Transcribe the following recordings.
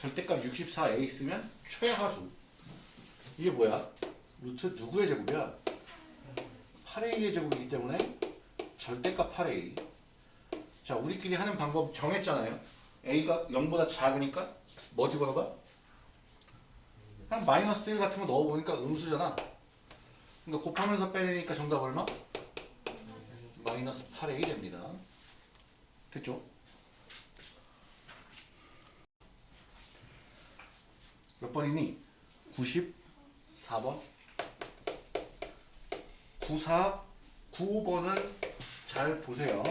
절대값 64a 쓰면 최하수. 이게 뭐야? 루트 누구의 제곱이야? 8a의 제곱이기 때문에 절대값 8a 자 우리끼리 하는 방법 정했잖아요. A가 0보다 작으니까 뭐 집어넣어봐? 그냥 마이너스 1 같은 거 넣어보니까 음수잖아. 그러니까 곱하면서 빼내니까 정답 얼마? 마이너스 8a 됩니다. 됐죠? 몇 번이니? 94번 94, 95번을 잘 보세요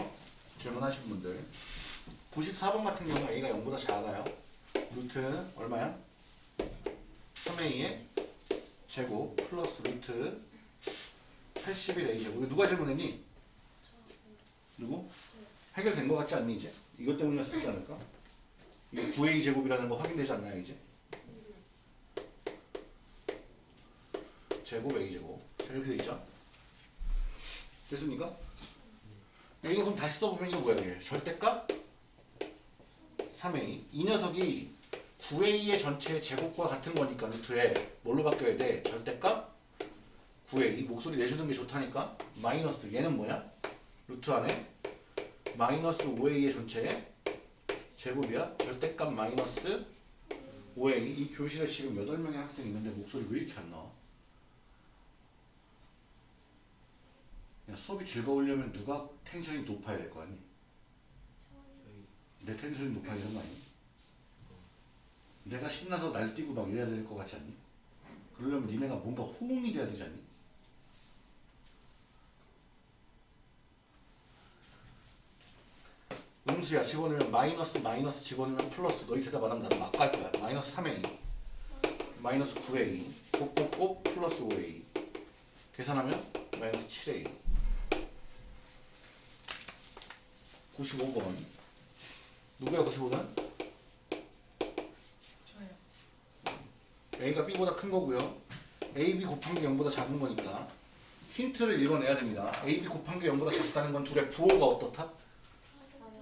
질문하신 분들 94번 같은 경우 a가 0보다 작아요 루트 얼마야? 3a의 제곱 플러스 루트 81a 제곱 누가 질문했니? 누구? 해결된 것 같지 않니 이제? 이것 때문이었지 않을까? 이게 9a 제곱이라는 거 확인되지 않나요 이제? 제곱 a 제곱 자, 이렇게 돼 있죠? 됐습니까? 이거 그럼 다시 써보면 이거 뭐야 이게 절대값 3a 이 녀석이 9a의 전체 제곱과 같은 거니까 루트에 뭘로 바뀌어야 돼? 절대값 9a 목소리 내주는 게 좋다니까 마이너스 얘는 뭐야? 루트 안에 마이너스 5a의 전체의 제곱이야 절대값 마이너스 5a 이 교실에 지금 8명의 학생이 있는데 목소리 왜 이렇게 안 나와? 수업이 즐거우려면 누가 텐션이 높아야 될 거 아니? 내 텐션이 높아야 되는 거 아니? 내가 신나서 날뛰고 막 이래야 될 것 같지 않니? 그러려면 니네가 뭔가 호응이 돼야 되지 않니? 음수야 집어넣으면 마이너스 마이너스 집어넣으면 플러스 너희 대답 안 하면 나도 막갈 거야 마이너스 3a 마이너스 9a 곱곱곱 플러스 5a 계산하면 마이너스 7a 95번 누구야 95는? 저요. a가 b보다 큰 거고요 ab 곱한 게 0보다 작은 거니까 힌트를 읽어내야 됩니다 ab 곱한 게 0보다 작다는 건 둘의 부호가 어떻다?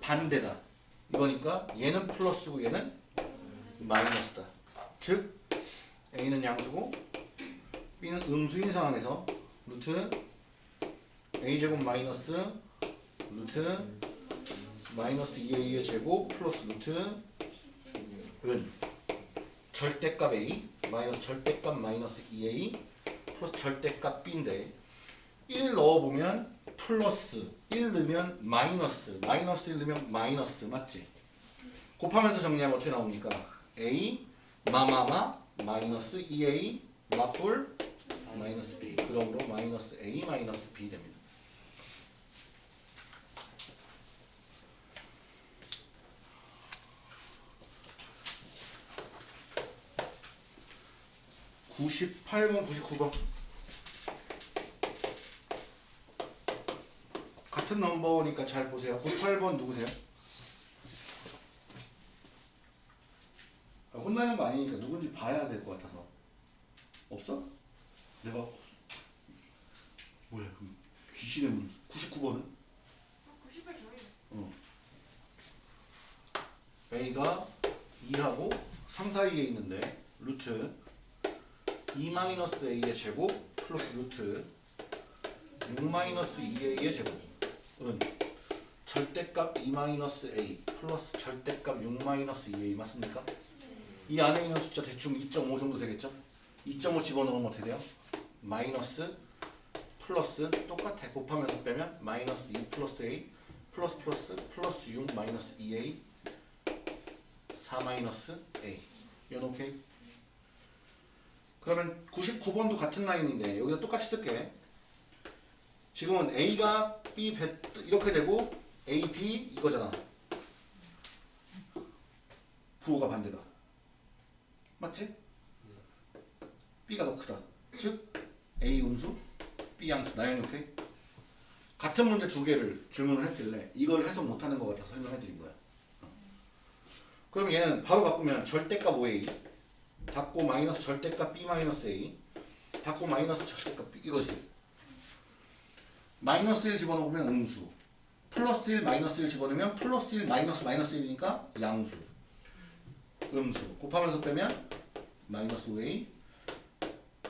반대다 이거니까 얘는 플러스고 얘는 마이너스다 즉 a는 양수고 b는 음수인 상황에서 루트 a제곱 마이너스 루트 마이너스 2a의 제곱 플러스 루트 은 절대값 a 마이너스 절대값 마이너스 2a 플러스 절대값 b인데 1 넣어보면 플러스 1 넣으면 마이너스 마이너스 1 넣으면 마이너스 맞지? 곱하면서 정리하면 어떻게 나옵니까? a 마마마 마이너스 2a 마뿔 마이너스 b 그러므로 마이너스 a 마이너스 b 됩니다. (98번) (99번) 같은 넘버니까 잘 보세요. 98번 누구세요? 아, 혼나는 거 아니니까 누군지 봐야 될 것 같아서. 없어? 내가 뭐야? 귀신의 문 99번은? 98 저예요. 어. A가 2하고 3 사이에 있는데 루트 2-A의 제곱 플러스 루트 6-2A의 제곱은 절대값 2-A 플러스 절대값 6-2A 맞습니까? 이 안에 있는 숫자 대충 2.5 정도 되겠죠? 2.5 집어넣으면 어떻게 돼요? 마이너스 플러스 똑같아 곱하면서 빼면 마이너스 2 플러스 A 플러스 플러스 플러스 6 마이너스 2A 4 마이너스 A 이건 오케이? 그러면 99번도 같은 라인인데 여기다 똑같이 쓸게 지금은 A가 B 배, 이렇게 되고 A, B 이거잖아 부호가 반대다 맞지? B가 더 크다. 즉 A 음수, B 양수. 나연이 오케이? 같은 문제 두 개를 질문을 했길래 이걸 해석 못하는 것 같아서 설명해 드린 거야. 어. 그럼 얘는 바로 바꾸면 절대값 5A 닫고 마이너스 절대값 B 마이너스 A. 닫고 마이너스 절대값 B. 이거지. 마이너스 1 집어넣으면 음수. 플러스 1 마이너스 1 집어넣으면 플러스 1 마이너스 마이너스 1이니까 양수. 음수. 곱하면서 빼면 마이너스 5A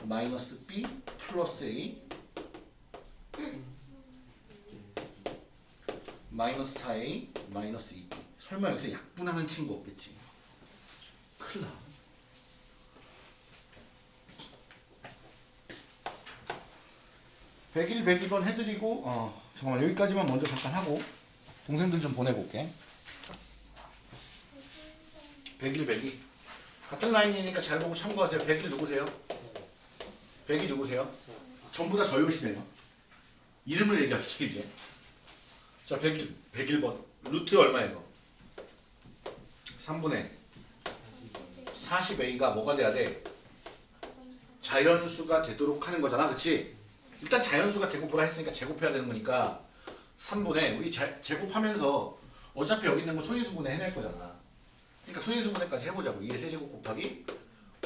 마이너스 B 플러스 A 마이너스 4A 마이너스 2B 설마 여기서 약분하는 친구 없겠지? 큰일 나 101, 102번 해드리고 어 잠깐만 여기까지만 먼저 잠깐 하고 동생들 좀 보내고 올게 101, 102 같은 라인이니까 잘 보고 참고하세요 101 누구세요? 102 누구세요? 전부 다 저요시네요 이름을 얘기합시다 이제 자 101, 101번 루트 얼마예요? 3분의 40a가 뭐가 돼야 돼? 자연수가 되도록 하는 거잖아 그치? 일단 자연수가 뭐라 했으니까 제곱해야 되는 거니까 3분의 우리 자- 제곱하면서 어차피 여기 있는 거 소인수분해 해낼 거잖아. 그러니까 소인수분해까지 해보자고. 2의 세제곱 곱하기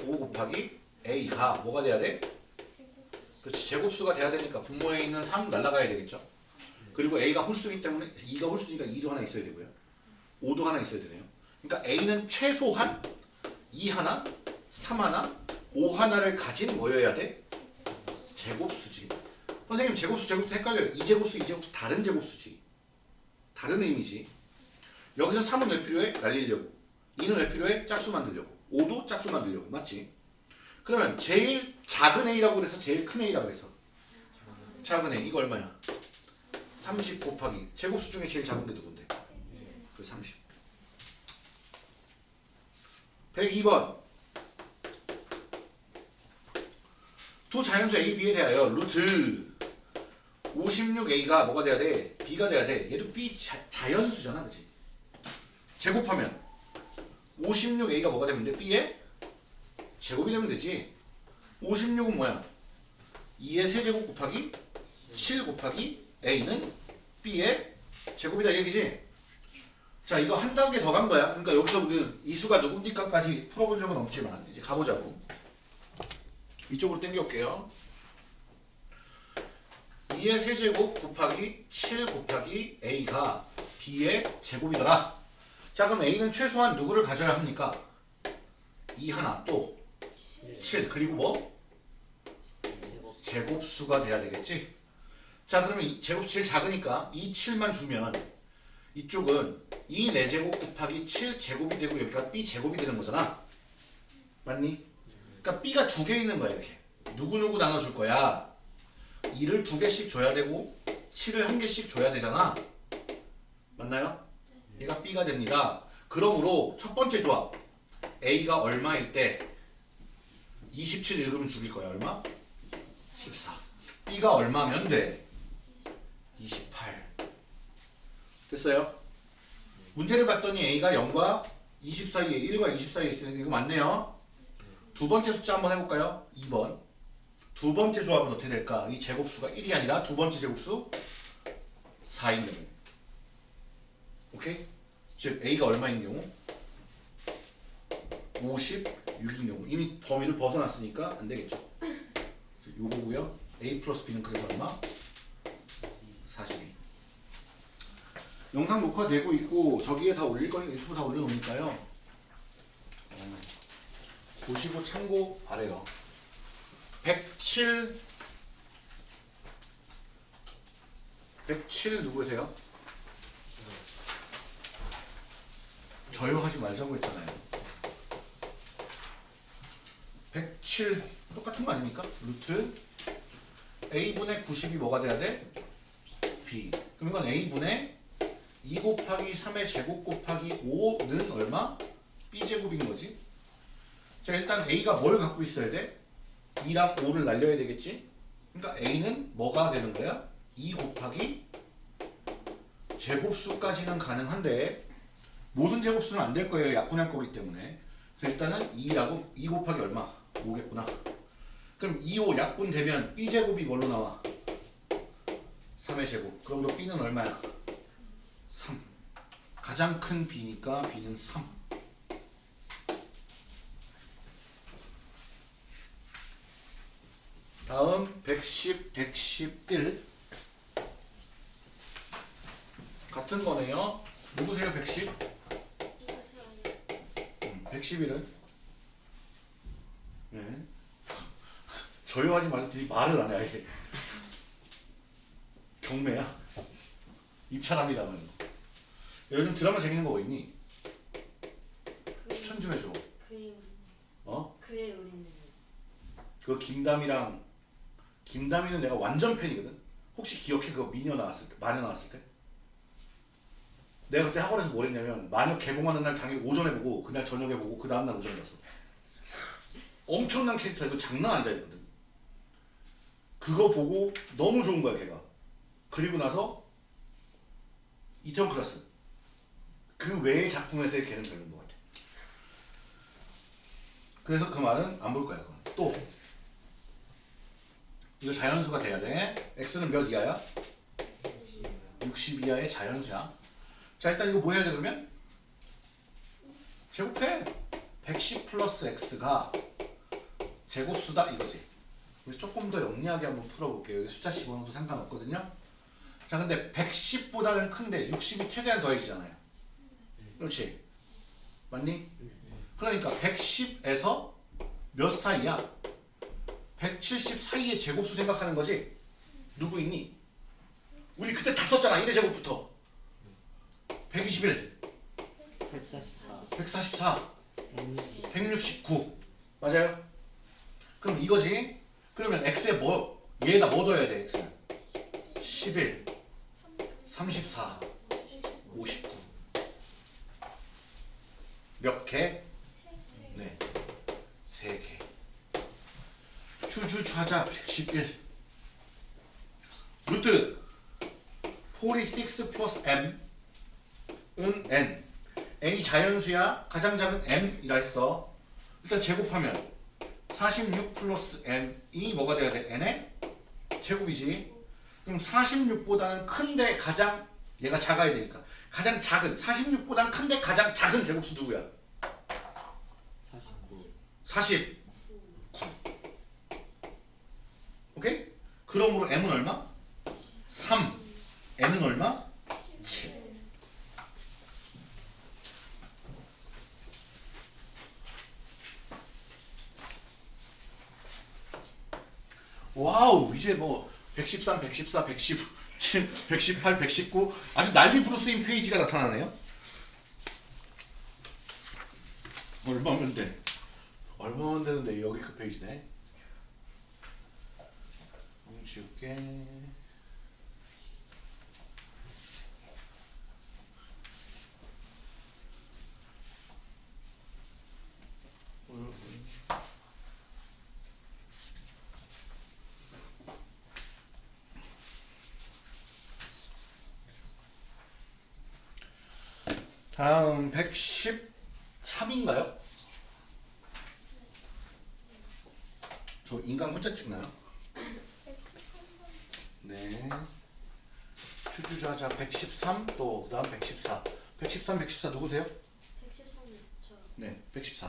5 곱하기 a가 뭐가 돼야 돼? 그렇지. 제곱수가 돼야 되니까 분모에 있는 3 날라가야 되겠죠? 그리고 a가 홀수이기 때문에 2가 홀수니까 2도 하나 있어야 되고요. 5도 하나 있어야 되네요. 그러니까 a는 최소한 2 하나 3 하나 5 하나를 가진 뭐여야 돼? 제곱수지 선생님 제곱수 제곱수 헷갈려요 2제곱수 2제곱수 다른 제곱수지 다른 의미지 여기서 3은 왜 필요해? 날리려고 2는 왜 필요해? 짝수 만들려고 5도 짝수 만들려고 맞지? 그러면 제일 작은 a라고 그래서 제일 큰 a라고 그랬어 작은 a 이거 얼마야? 30 곱하기 제곱수 중에 제일 작은 게 누군데? 그 30. 102번. 두 자연수 A, B에 대하여 루트 56A가 뭐가 돼야 돼? B가 돼야 돼. 얘도 B 자, 자연수잖아, 그치? 제곱하면 56A가 뭐가 되면 돼? B에 제곱이 되면 되지. 56은 뭐야? 2의 세제곱 곱하기 7 곱하기 A는 B의 제곱이다 이 얘기지? 자 이거 한 단계 더 간 거야 그러니까 여기서 우리는 이 수가 누굽니까까지 풀어본 적은 없지만 이제 가보자고 이쪽으로 당겨올게요 2의 세제곱 곱하기 7 곱하기 A가 B의 제곱이더라 자 그럼 A는 최소한 누구를 가져야 합니까? 2 하나 또 7 그리고 뭐? 제곱수가 돼야 되겠지? 자 그러면 이 제곱수 제일 작으니까 이 7만 주면 이쪽은 2 4제곱 곱하기 7 제곱이 되고 여기가 b 제곱이 되는 거잖아 맞니? 그러니까 b가 두 개 있는 거야 이렇게 누구누구 나눠줄 거야 2를 두 개씩 줘야 되고 7을 한 개씩 줘야 되잖아 맞나요? 얘가 b가 됩니다 그러므로 첫 번째 조합 a가 얼마일 때 27 읽으면 죽일 거야 얼마? 14 b가 얼마면 돼? 28 됐어요? 문제를 봤더니 a가 0과 20 사이에 1과 20 사이에 있으니까 이거 맞네요 두 번째 숫자 한번 해볼까요? 2번 두 번째 조합은 어떻게 될까? 이 제곱수가 1이 아니라 두 번째 제곱수 4인 경우 오케이? 즉 a가 얼마인 경우? 56인 경우 이미 범위를 벗어났으니까 안 되겠죠 즉 요거고요 a 플러스 b는 그래서 얼마? 42 영상 녹화되고 있고 저기에 다 올릴 거니까 유튜브 다 올려놓으니까요 어, 보시고 참고 바래요 107 107 누구세요? 저요 하지 말자고 했잖아요 107 똑같은 거 아닙니까? 루트 a분의 90이 뭐가 돼야 돼? b 그럼 이건 a분의 2 곱하기 3의 제곱 곱하기 5는 얼마? b제곱인 거지 자 일단 a가 뭘 갖고 있어야 돼? 2랑 5를 날려야 되겠지? 그러니까 a는 뭐가 되는 거야? 2 곱하기 제곱수까지는 가능한데 모든 제곱수는 안 될 거예요 약분할 거기 때문에 그래서 일단은 2라고 2 곱하기 얼마? 5겠구나 그럼 2호 약분 되면 b제곱이 뭘로 나와? 3의 제곱. 그럼 b는 얼마야? 3. 가장 큰 b니까 b는 3. 다음 110, 111 같은 거네요. 누구세요 110? 음, 111은? 네. 저요하지 말랬더니 말을 안 해. 아예. 경매야. 입찰합니다는 거. 요즘 드라마 재밌는 거뭐 있니? 추천 좀 해줘. 그의 우리 어? 그의 우리는 그 김담이랑 김담이는 내가 완전 팬이거든. 혹시 기억해 그거 미녀 나왔을 때, 마녀 나왔을 때? 내가 그때 학원에서 뭘 했냐면 마녀 개봉하는 날 당일 오전에 보고 그날 저녁에 보고 그 다음 날 오전에 봤어. 엄청난 캐릭터 이거 장난 아니다 이거든. 그거 보고 너무 좋은 거야 걔가. 그리고 나서 이태원 클라스. 그 외의 작품에서의 걔는 별로인 것 같아. 그래서 그 말은 안 볼 거야 그건. 또 이거 자연수가 돼야 돼. x는 몇 이하야? 60 이하의 자연수야. 자 일단 이거 뭐 해야 돼 그러면? 제곱해. 110 플러스 x가 제곱수다 이거지. 우리 조금 더 영리하게 한번 풀어볼게요. 숫자 집어넣어도 상관없거든요. 자 근데 110보다는 큰데 60이 최대한 더해지잖아요. 그렇지? 맞니? 그러니까 110에서 몇 사이야? 170 사이의 제곱수 생각하는 거지? 누구 있니? 우리 그때 다 썼잖아. 1의 제곱부터. 121, 144 144, 160 169. 맞아요? 그럼 이거지? 그러면 x에 뭐, 얘에다 뭐 넣어야 돼, x는? 11, 34, 59. 몇 개? 네. 세 개. 추주좌자 111. 루트 46 플러스 m 은 n. n이 자연수야. 가장 작은 m이라 했어. 일단 제곱하면 46 플러스 m이 뭐가 돼야 돼? n의 제곱이지. 그럼 46보다는 큰데 가장 얘가 작아야 되니까 가장 작은 46보다는 큰데 가장 작은 제곱수 누구야? 49 49. 오케이? 그러므로 m은 얼마? 3. n은 얼마? 7. 와우 이제 뭐 113, 114, 117, 118, 119 아주 난리 부르스인 페이지가 나타나네요. 얼마면 돼? 얼마면 되는데 여기 그 페이지네. 음. 다음 113인가요? 저 인간 혼자 찍나요? 네. 추주자자 113, 또 그다음 114. 113, 114 누구세요? 113 저 네, 114.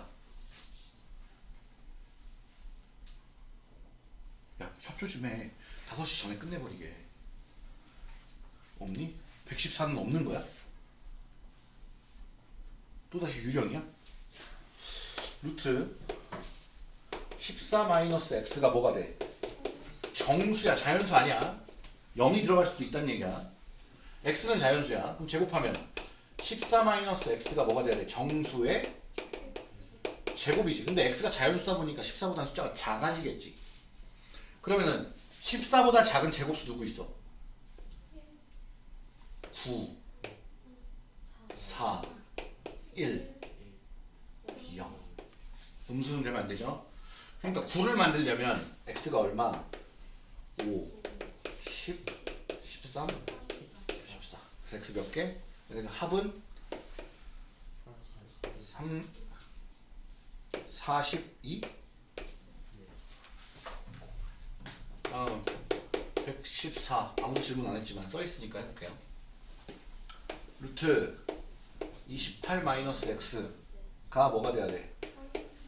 야, 협조 좀 해. 5시 전에 끝내버리게. 없니? 114는 없는 거야? 또다시 유령이야? 루트 14 마이너스 x가 뭐가 돼? 정수야, 자연수 아니야. 0이 들어갈 수도 있다는 얘기야. x는 자연수야. 그럼 제곱하면 14 마이너스 x가 뭐가 돼야 돼? 정수의 제곱이지. 근데 x가 자연수다 보니까 14보다 숫자가 작아지겠지. 그러면은 14보다 작은 제곱수 누구 있어? 9, 4, 1, 0. 음수는 되면 안 되죠? 그러니까 9를 만들려면 x가 얼마? 5, 10, 13, 14. 그래서 x 몇 개? 그래서 합은 3, 42? 14 아무도 질문 안 했지만 써 있으니까 해볼게요. 루트 28 마이너스 x가 뭐가 돼야 돼?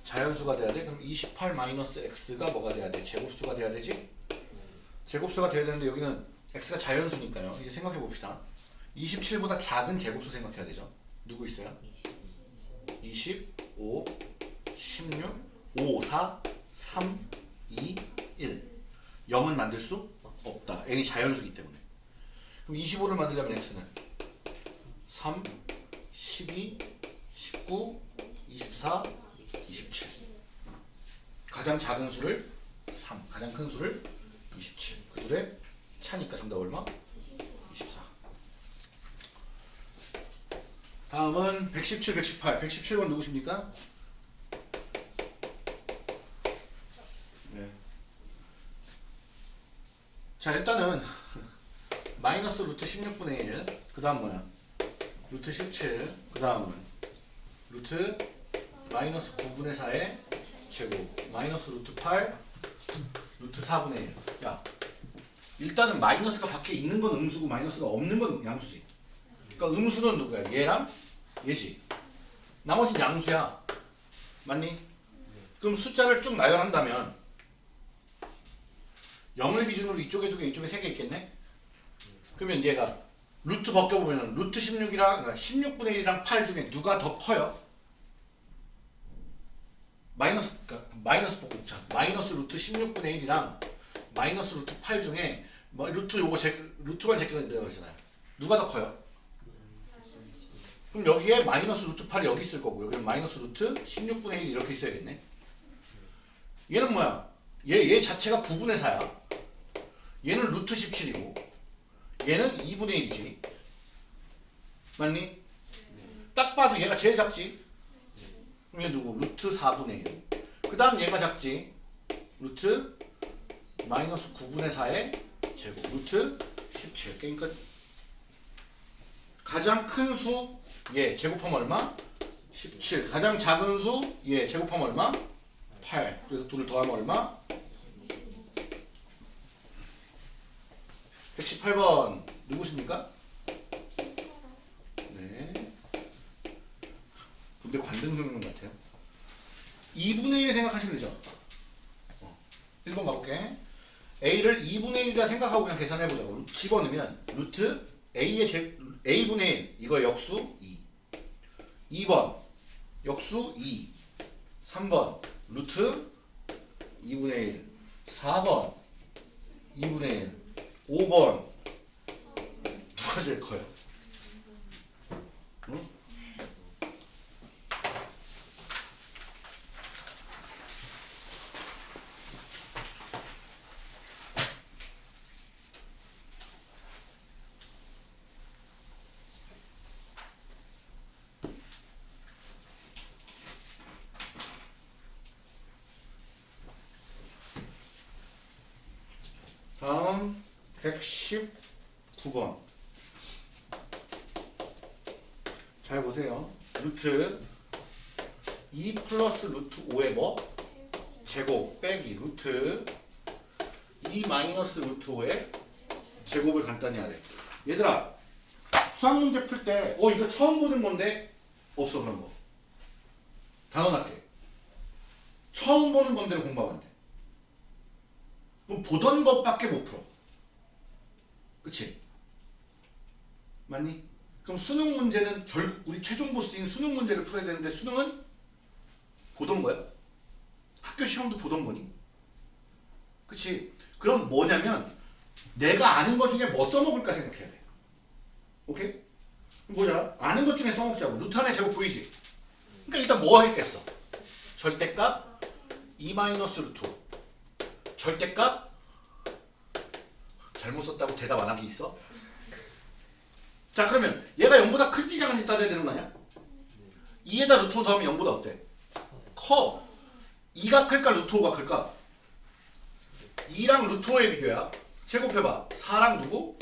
자연수가 돼야 돼? 그럼 28 마이너스 x가 뭐가 돼야 돼? 제곱수가 돼야 되지? 제곱수가 돼야 되는데 여기는 x가 자연수니까요. 이제 생각해 봅시다. 27보다 작은 제곱수 생각해야 되죠. 누구 있어요? 25, 16, 5, 4, 3, 2, 1. 0은 만들 수 없다. n이 자연수기 때문에. 그럼 25를 만들려면 x는 3, 12, 19, 24, 27. 가장 작은 수를 3, 가장 큰 수를 27. 그 둘의 차니까 정답 얼마? 24. 다음은 117, 118. 117번 누구십니까? 네. 자 일단은 마이너스 루트 16분의 1. 그 다음 뭐야? 루트 17. 그 다음은 루트 마이너스 9분의 4의 제곱. 마이너스 루트 8. 루트 4분의 1. 야 일단은 마이너스가 밖에 있는 건 음수고 마이너스가 없는 건 양수지. 그러니까 음수는 누구야? 얘랑 얘지. 나머지는 양수야. 맞니? 그럼 숫자를 쭉 나열한다면 0을 기준으로 이쪽에 두 개, 이쪽에 세 개 있겠네? 그러면 얘가 루트 벗겨보면 루트 16이랑 16분의 1이랑 8 중에 누가 더 커요? 마이너스, 그러니까 마이너스 복곱자. 마이너스 루트 16분의 1이랑 마이너스 루트 8 중에 뭐 루트 요거 제, 루트만 제끼면 된다고 그랬잖아요. 누가 더 커요? 그럼 여기에 마이너스 루트 8이 여기 있을 거고 여기는 마이너스 루트 16분의 1 이렇게 있어야겠네. 얘는 뭐야? 얘, 얘 자체가 9분의 4야. 얘는 루트 17이고 얘는 2분의 1이지. 맞니? 딱 봐도 얘가 제일 작지. 얘 누구? 루트 4분의 1. 그 다음 얘가 작지. 루트 마이너스 9분의 4의 제곱. 루트 17. 게임 끝. 가장 큰 수, 얘 제곱하면 얼마? 17. 가장 작은 수, 얘 제곱하면 얼마? 8. 그래서 둘을 더하면 얼마? 118번 누구십니까? 네. 근데 관등 적는 같아요. 2분의 1 생각하시면 되죠? 어. 1번 가볼게. A를 2분의 1이라 생각하고 그냥 계산해보자고. 집어넣으면 루트 A의 제, A분의 1 이거 역수 2 2번 역수 2 3번 루트 2분의 1 4번 2분의 1 5번 누가 제일 커요? 응? 다음 119번. 잘 보세요. 루트 2 플러스 루트 5의 뭐? 제곱 빼기 루트 2 마이너스 루트 5의 제곱을 간단히 하래. 얘들아 수학 문제 풀 때 어 이거 처음 보는 건데? 없어 그런 거. 단언할게. 처음 보는 건데로 공부하면 안돼. 그럼 보던 것밖에 못 풀어. 그치? 맞니? 그럼 수능 문제는 결국 우리 최종 보스인 수능 문제를 풀어야 되는데 수능은 보던 거야? 학교 시험도 보던 거니? 그치? 그럼 뭐냐면 내가 아는 것 중에 뭐 써먹을까 생각해야 돼. 오케이? 보자. 아는 것 중에 써먹자고. 루트 안의 제곱 보이지? 그러니까 일단 뭐 했겠어? 절대값 2 마이너스 루트 5. 절대값 잘못 썼다고 대답 안 하기 있어? 자 그러면 얘가 0보다 큰지 작은지 따져야 되는 거 아니야? 2에다 루트 5 더하면 0보다 어때? 커 2가 클까 루트 5가 클까? 2랑 루트 5의 비교야 제곱해봐 4랑 누구?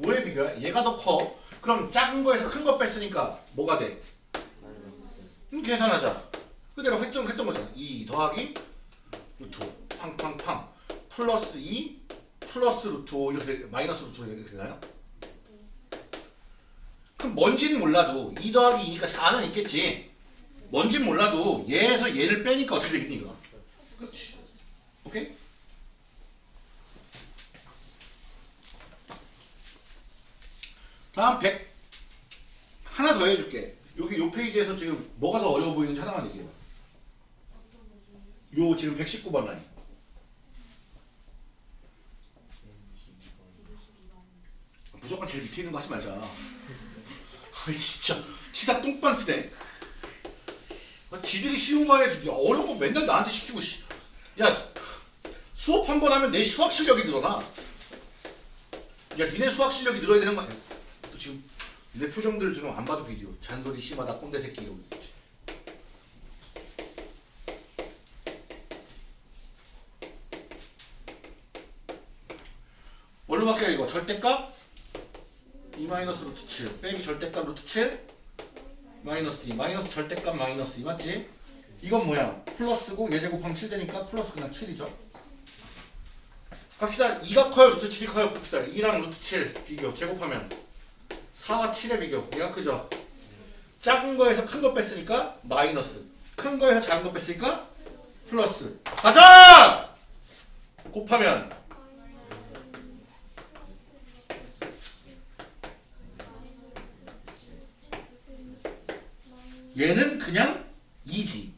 5의 비교야 얘가 더 커 그럼 작은 거에서 큰 거 뺐으니까 뭐가 돼? 그럼 계산하자 그대로 했던, 했던 거잖아 2 더하기 루트 5 팡팡팡 플러스 2 플러스 루트 5 이렇게 되- 마이너스 루트 5 이렇게 되나요? 그럼 뭔지는 몰라도 2 더하기 2가 4는 있겠지. 뭔진 몰라도 얘에서 얘를 빼니까 어떻게 되겠니 이거? 그렇지. 오케이? 다음 100 하나 더 해줄게. 여기 요 페이지에서 지금 뭐가 더 어려워 보이는지 하나만 얘기해봐. 요 지금 119번 라인. 무조건 제일 밑에 있는 거 하지 말자. 아이 진짜 치사 똥반 쓰네. 아, 지들이 쉬운 거 해야지. 어려운 거 맨날 나한테 시키고 씨. 야 수업 한 번 하면 내 수학 실력이 늘어나. 야 니네 수학 실력이 늘어야 되는 거 아니야? 또 지금 내 표정들 지금 안 봐도 비디오. 잔소리 심하다 꼰대 새끼 이러고 있지. 뭘로 바뀌어 이거? 절대값? 2 마이너스 루트 7 빼기 절대값 루트 7 마이너스 2 마이너스 절대값 마이너스 2 맞지? 이건 뭐야? 플러스고 얘 제곱하면 7 되니까 플러스 그냥 7이죠. 갑시다. 2가 커요? 루트 7이 커요? 봅시다. 2랑 루트 7 비교. 제곱하면 4와 7의 비교. 얘가 크죠? 작은 거에서 큰 거 뺐으니까 마이너스. 큰 거에서 작은 거 뺐으니까 플러스. 가자! 곱하면 얘는 그냥 2지.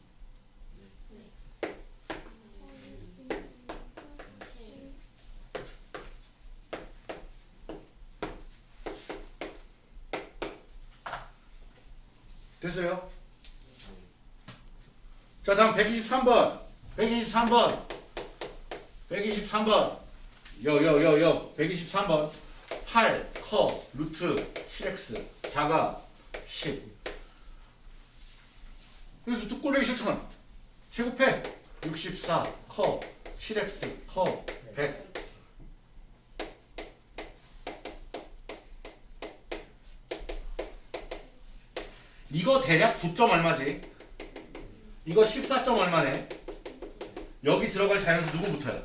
됐어요? 자 다음 123번. 123번. 123번. 여여여여. 123번. 8 커 루트 7x 작아 10 그래서 뚝 꼴레기 싫잖아 제곱해. 64 커. 7x 커. 100 이거 대략 9점 얼마지? 이거 14점 얼마네? 여기 들어갈 자연수 누구 붙어요?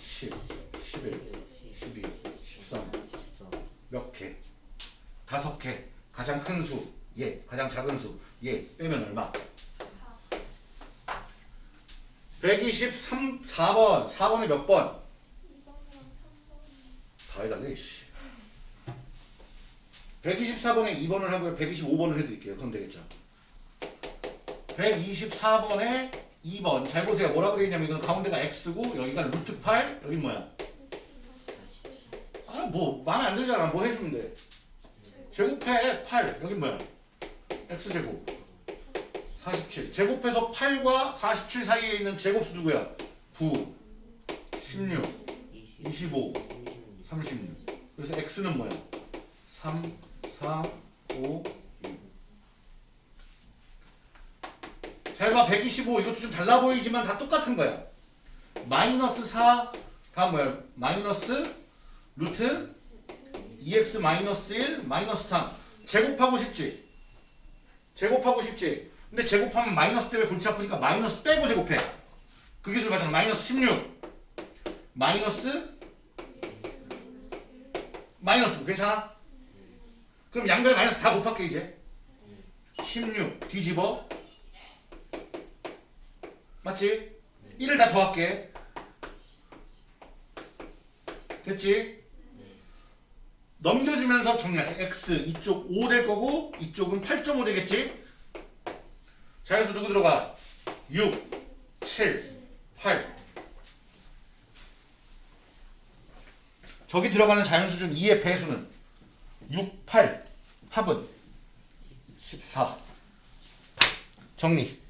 10, 11, 12, 13 몇 개? 다섯 개. 가장 큰 수, 얘 가장 작은 수, 얘 빼면 얼마? 123, 4번. 4번에 몇 번? 다 해달래 씨. 124번에 2번을 하고요. 125번을 해드릴게요. 그럼 되겠죠? 124번에 2번. 잘 보세요. 뭐라고 되어 있냐면 이건 가운데가 x고 여기가 루트 8 여기 뭐야? 아 뭐 마음에 안 들잖아. 뭐 해주면 돼? 제곱해 8 여기 뭐야 x제곱. 47 제곱해서 8과 47 사이에 있는 제곱수 누구야? 9 16 25 36 그래서 x는 뭐야? 3 4 5 잘봐. 125 이것도 좀 달라 보이지만 다 똑같은 거야. 마이너스 4 다음 뭐야? 마이너스 루트 2x 마이너스 1 마이너스 3 제곱하고 싶지 제곱하고 싶지. 근데 제곱하면 마이너스 때문에 골치 아프니까 마이너스 빼고 제곱해. 그 기술 가잖아. 마이너스 16 마이너스 마이너스 괜찮아? 그럼 양변 마이너스 다 곱할게 이제. 16 뒤집어. 맞지? 1을 다 더할게. 됐지? 넘겨주면서 정리할게 x 이쪽 5 될 거고 이쪽은 8.5 되겠지? 자연수 누구 들어가? 6 7 8 저기 들어가는 자연수 중 2의 배수는 6, 8 합은 14 정리